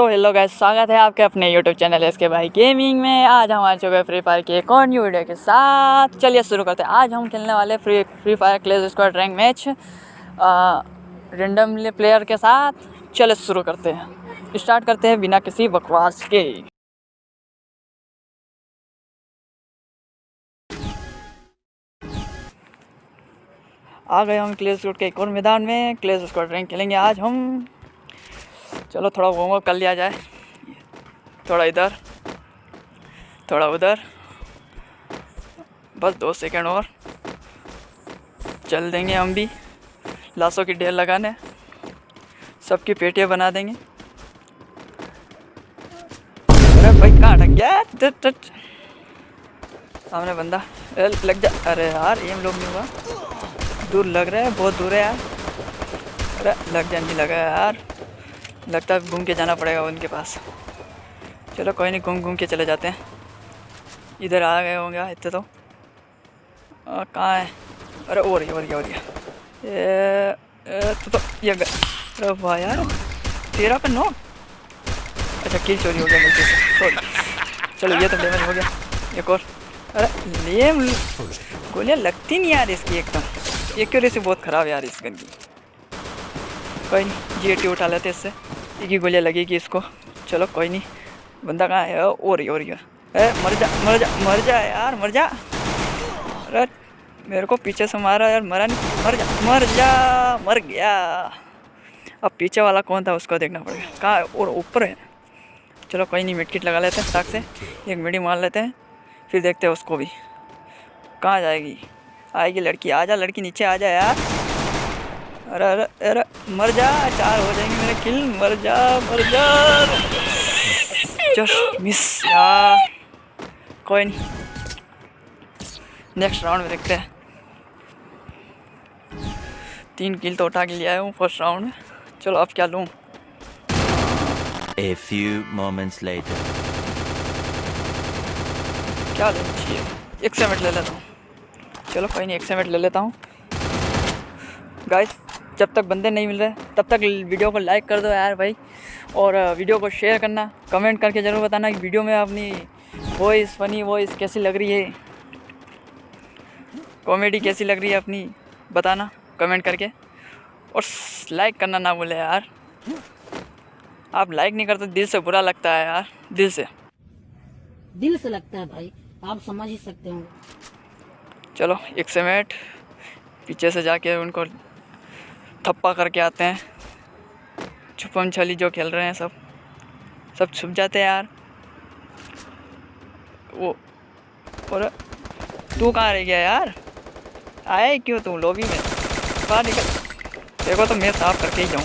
So hello guys, स्वागत है आपके अपने यूट्यूब चैनल एस के भाई गेमिंग में। आज हम आ चुके फ्री फायर के एक और न्यू वीडियो के साथ। चलिए शुरू करते हैं। आज हम खेलने वाले free Free Fire Clash Squad rank match randomly player के साथ। चलिए शुरू करते हैं। स्टार्ट करते हैं बिना किसी बकवास के। आ गए हम क्लेज स्क्वाड के एक और मैदान में। क्लेज स्क्वाड रैंक खेलेंगे आज हम। चलो थोड़ा वार्म अप कर लिया जाए। थोड़ा इधर, थोड़ा उधर। बस दो सेकंड और। चल देंगे हम भी। लाशों की ढेर लगाने। सबकी पेटियाँ बना देंगे। अरे भाई, कहाँ अटक गया? सामने बंदा। लग जा। अरे यार एम लोग नहीं हुआ। दूर लग रहा है, बहुत दूर है यार। अरे, लग जा, नहीं लगा यार। लगता है घूम के जाना पड़ेगा उनके पास। चलो कोई नहीं घूम घूम के चले जाते हैं। इधर आ गए होंगे इतने तो। कहाँ है? अरे और ये और ये और ये ए, ए, तो, तो ये अरे वाह यार तेरह पे नौ? अच्छा किल चोरी हो गया गलती से सॉरी चलो ये तो डैमेज हो गया एक और। अरे ये गोलियाँ लगती नहीं यार इसकी एकदम। एक्यूरेसी बहुत ख़राब यार इस गन की कोई नहीं जी उठा लेते इससे। एक ही गोलियाँ लगेगी इसको। चलो, कोई नहीं। बंदा कहाँ है? रही हो रही है मर जा मर जा मर जा यार, मर जा। अरे, मेरे को पीछे से मारा यार, मरा नहीं। मर जा मर जा, मर गया। अब पीछे वाला कौन था, उसको देखना पड़ेगा। कहाँ और ऊपर है। चलो, कोई नहीं, मिटकिट लगा लेते हैं फटाक से। एक मिडी मार लेते हैं, फिर देखते हैं उसको भी। कहाँ जाएगी? आएगी लड़की, आ जा, लड़की नीचे आ जा यार। अरे अरे अरे मर जा चार हो जाएँगे मेरे किल मर जा मर जा। जस्ट मिस यार। कोई नहीं। नेक्स्ट राउंड में देखते हैं। तीन किल तो उठा के लिया है फ़र्स्ट राउंड में। चलो अब क्या लूँ? A few moments later. क्या लेना चाहिए एक सेमेट ले लेता हूँ। चलो कोई नहीं एक सेमेट ले लेता हूँ। गाइस जब तक बंदे नहीं मिल रहे तब तक वीडियो को लाइक कर दो यार भाई। और वीडियो को शेयर करना कमेंट करके ज़रूर बताना कि वीडियो में अपनी वॉइस फनी वॉइस कैसी लग रही है। कॉमेडी कैसी लग रही है अपनी बताना कमेंट करके। और लाइक करना ना भूले यार। आप लाइक नहीं करते दिल से बुरा लगता है यार दिल से। दिल से लगता है भाई आप समझ ही सकते हो। चलो एक सेमेट पीछे से जाके उनको थप्पा करके आते हैं। छुपम छली जो खेल रहे हैं सब। सब छुप जाते हैं यार। वो, और तू कहाँ रह गया यार? ही क्यों तू लॉबी में? बाहर निकल। देखो तो मैं साफ़ करके ही जाऊँ।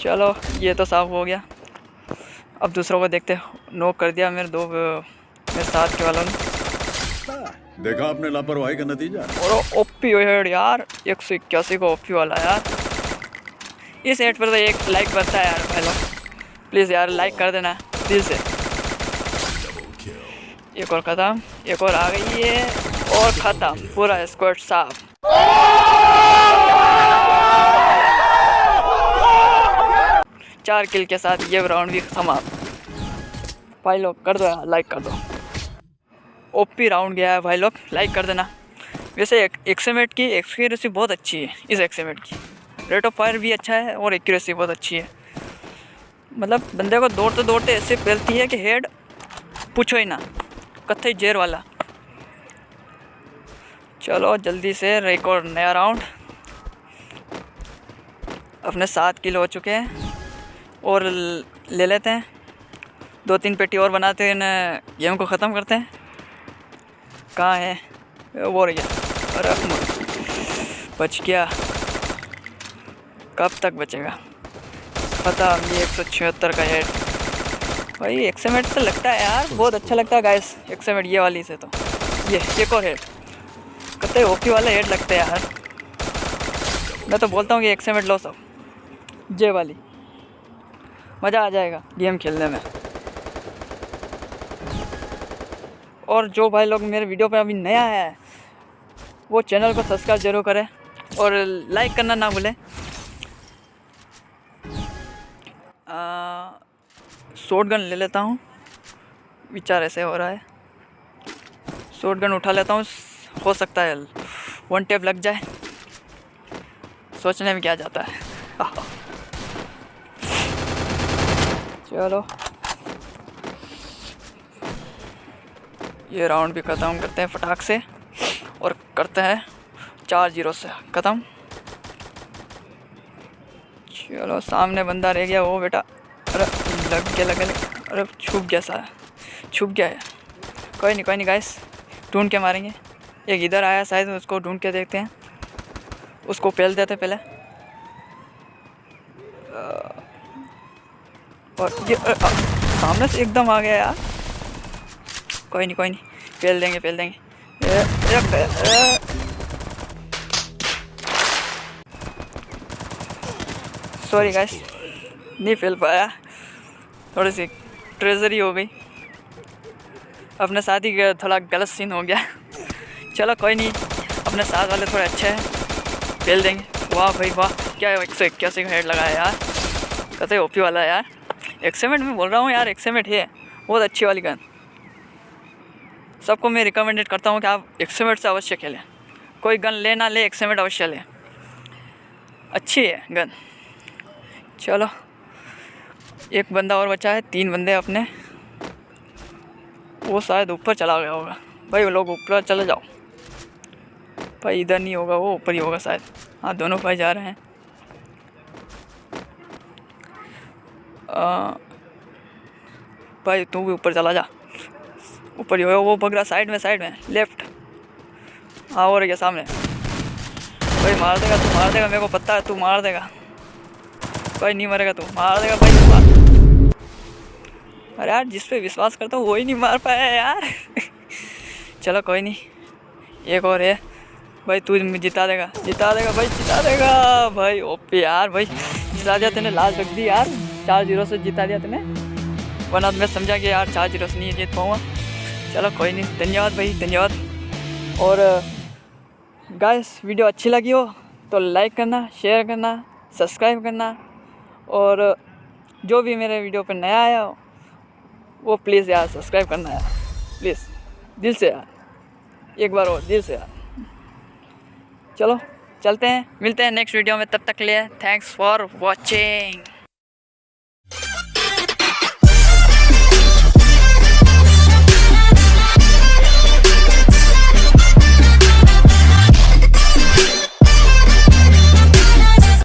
चलो, ये तो साफ़ हो गया। अब दूसरों को देखते नोक कर दिया मेरे दो मेरे साथ के वालों ने। देखा आपने लापरवाही का नतीजा? और ओपी हेड यार एक सौ इक्यासी का ओपी वाला यार। इस हेड पर तो एक लाइक बनता है यार भाई लोग प्लीज़ यार लाइक कर देना दिल से एक और ख़त्म एक और आ गई है और ख़त्म पूरा स्क्वाड साफ़। चार किल के साथ ये राउंड भी समाप्त भाई लोग कर दो लाइक कर दो। ओपी राउंड गया है भाई लोग लाइक कर देना। वैसे एक, एक्सेमेट की एक्यूरेसी बहुत अच्छी है इस एक्सेमेट की। रेट ऑफ़ फायर भी अच्छा है और एक्यूरेसी बहुत अच्छी है। मतलब बंदे को दौड़ते दौड़ते ऐसे फैलती है कि हेड पूछो ही ना कत्थे जेर वाला। चलो जल्दी से और नया राउंड अपने सात किलो हो चुके हैं। और ले लेते हैं। दो तीन पेटी और बनाते हैं गेहूँ को ख़त्म करते हैं। कहाँ है? वो रही अरे बच गया। कब तक बचेगा? पता ये एक सौ छिहत्तर का हेड भाई, एक सौ मिनट तो लगता है यार। बहुत अच्छा लगता है गाइस एक्सेमेट ये वाली से तो। ये, एक और हेड कत्ते ओपी वाला हेड लगता है यार। मैं तो बोलता हूँ कि एक सौ मिनट लो सब जे वाली। मज़ा आ जाएगा गेम खेलने में। और जो भाई लोग मेरे वीडियो पर अभी नया है, वो चैनल को सब्सक्राइब ज़रूर करें और लाइक करना ना भूलें। शॉर्ट गन ले लेता हूँ। विचार ऐसे हो रहा है। शॉर्ट गन उठा लेता हूँ। हो सकता है वन टेप लग जाए। सोचने में क्या जाता है। चलो। ये राउंड भी ख़त्म करते हैं फटाक से और करते हैं चार ज़ीरो से, ख़त्म। चलो, सामने बंदा रह गया वो बेटा। अरे, लग गया लग गया अरे, छुप गया सारा। छुप गया है। कोई नहीं कोई नहीं गाइस ढूंढ के मारेंगे। एक इधर आया, शायद उसको ढूंढ के देखते हैं। उसको पेल देते पहले। और ये अ, अ, सामने से एकदम आ गया यार। कोई नहीं कोई नहीं। फेल देंगे फेल देंगे। ए, ए, ए, सॉरी गाइस नहीं पेल पाया। थोड़ी सी ट्रेजरी हो गई। अपने साथ ही थोड़ा गलत सीन हो गया। चलो कोई नहीं। अपने साथ वाले थोड़े अच्छे हैं। फेल देंगे। वाह भाई वाह। क्या एक सौ इक्यासी का हेड लगाया यार। कहते ओपी वाला है यार। एक्सेमेंट में बोल रहा हूँ, यार एक्सेमेंट है। बहुत अच्छी वाली गन। सबको मैं रिकमेंडेड करता हूँ कि आप एक्सेमेंट से अवश्य खेलें। कोई गन ले ना ले एक्सेमेंट अवश्य लें। अच्छी है गन। चलो, एक बंदा और बचा है, तीन बंदे अपने। वो शायद ऊपर चला गया होगा। भाई, वो लोग ऊपर चले जाओ। भाई, इधर नहीं होगा, वो ऊपर ही होगा शायद। हाँ दोनों भाई जा रहे हैं। भाई, तू भी ऊपर चला जा। ऊपर ही वो भग रहा साइड में साइड में, लेफ़्ट। हाँ हो रही सामने। भाई, मार देगा, तू मार देगा, मेरे को पता है, तू मार देगा। भाई नहीं मरेगा, तू मार देगा, भाई मार अरे यार, जिस पे विश्वास करता हूँ, वही नहीं मार पाया यार। चलो, कोई नहीं। एक और है। भाई, तू जिता देगा जिता देगा, भाई, जिता देगा। भाई, ओपी यार, भाई, जिता दिया, तेने लास्ट रख दी यार। चार ज़ीरो से जिता दिया तूने वरना तो मैं समझा कि यार चार ज़ीरो से नहीं जीत पाऊँगा। चलो कोई नहीं, धन्यवाद भाई, धन्यवाद। और गाइस वीडियो अच्छी लगी हो तो लाइक करना शेयर करना सब्सक्राइब करना। और, जो भी मेरे वीडियो पर नया आया हो, वो प्लीज़ यार सब्सक्राइब करना यार। प्लीज़ दिल से यार। एक बार और, दिल से यार। चलो, चलते हैं, मिलते हैं नेक्स्ट वीडियो में, तब तक लिए थैंक्स फॉर वॉचिंग